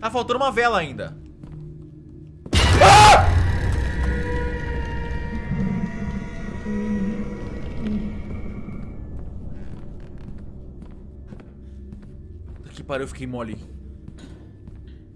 Tá faltando uma vela ainda. Ah! Que pariu, eu fiquei mole.